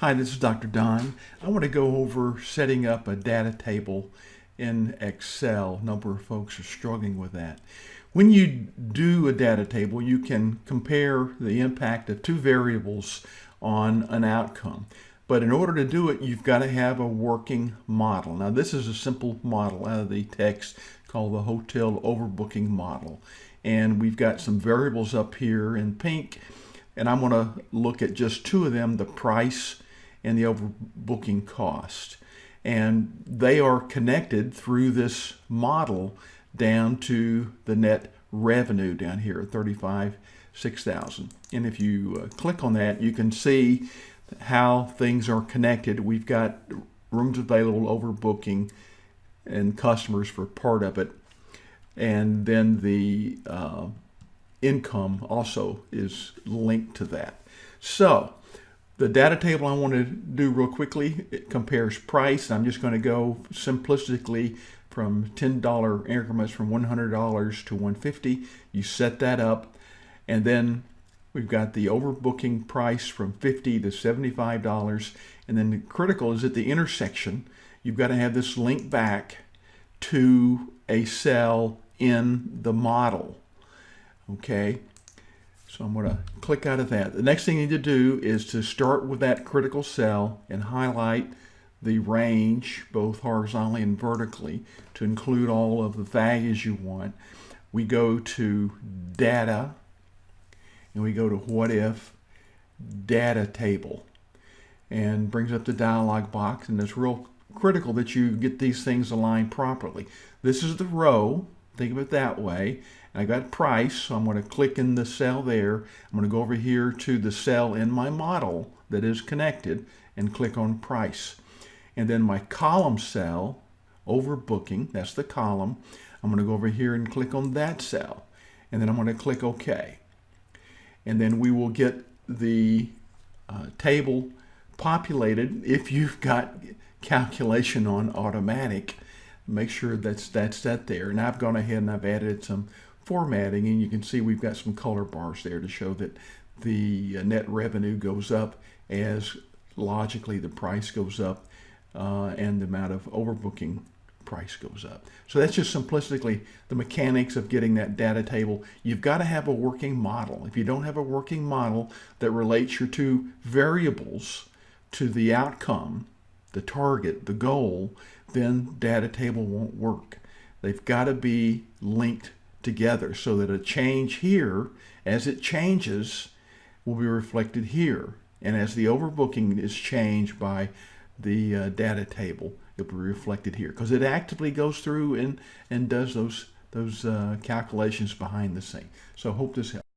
Hi, this is Dr. Don. I want to go over setting up a data table in Excel. A number of folks are struggling with that. When you do a data table, you can compare the impact of two variables on an outcome. But in order to do it, you've got to have a working model. Now, this is a simple model out of the text called the hotel overbooking model. And we've got some variables up here in pink. And I'm going to look at just two of them, the price and the overbooking cost. And they are connected through this model down to the net revenue down here at 35, 6,000. And if you uh, click on that, you can see how things are connected. We've got rooms available overbooking and customers for part of it. And then the uh, income also is linked to that. So the data table I want to do real quickly, it compares price. I'm just going to go simplistically from $10 increments from $100 to 150. You set that up and then we've got the overbooking price from 50 to $75 and then the critical is at the intersection. You've got to have this link back to a cell in the model. Okay, so I'm going to click out of that. The next thing you need to do is to start with that critical cell and highlight the range, both horizontally and vertically, to include all of the values you want. We go to Data, and we go to What If Data Table, and brings up the dialog box, and it's real critical that you get these things aligned properly. This is the row, think of it that way, I got price, so I'm going to click in the cell there. I'm going to go over here to the cell in my model that is connected and click on price. And then my column cell, overbooking, that's the column. I'm going to go over here and click on that cell. And then I'm going to click OK. And then we will get the uh, table populated if you've got calculation on automatic make sure that's that's set there and I've gone ahead and I've added some formatting and you can see we've got some color bars there to show that the uh, net revenue goes up as logically the price goes up uh, and the amount of overbooking price goes up. So that's just simplistically the mechanics of getting that data table. You've got to have a working model. If you don't have a working model that relates your two variables to the outcome, the target, the goal, then data table won't work. They've got to be linked together so that a change here, as it changes, will be reflected here. And as the overbooking is changed by the uh, data table, it'll be reflected here because it actively goes through and, and does those, those uh, calculations behind the scene. So hope this helps.